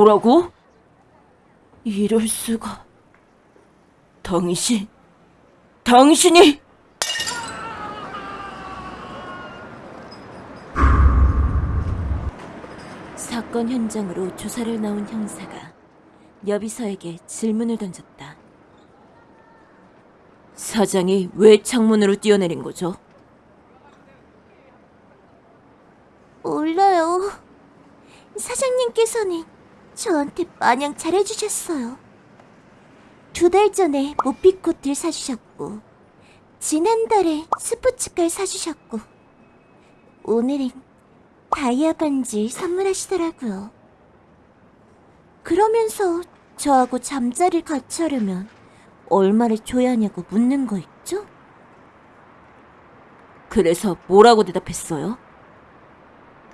뭐라고? 이럴 수가. 당신, 당신이 사건 현장으로 조사를 나온 형사가 여비서에게 질문을 던졌다. 사장이 왜 창문으로 뛰어내린 거죠? 몰라요. 사장님께서는 저한테 마냥 잘해주셨어요. 두 달 전에 모피코트를 사주셨고, 지난달에 스포츠카를 사주셨고, 오늘은 다이아 반지 선물하시더라고요. 그러면서 저하고 잠자리를 같이 하려면 얼마를 줘야 하냐고 묻는 거 있죠? 그래서 뭐라고 대답했어요?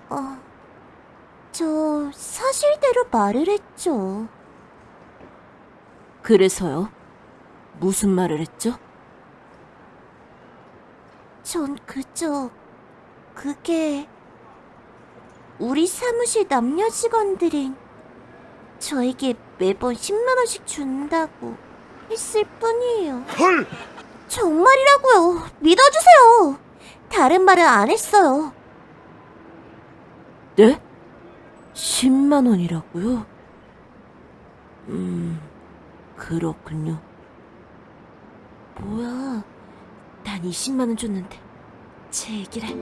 어, 저 사실대로 말을 했죠. 그래서요? 무슨 말을 했죠? 전 그저 그게 우리 사무실 남녀 직원들은 저에게 매번 10만 원씩 준다고 했을 뿐이에요. 헐! 정말이라고요. 믿어주세요. 다른 말은 안 했어요. 네? 10만 원이라고요? 음, 그렇군요. 뭐야, 난 20만 원 줬는데 제 얘기를... 해.